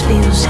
feels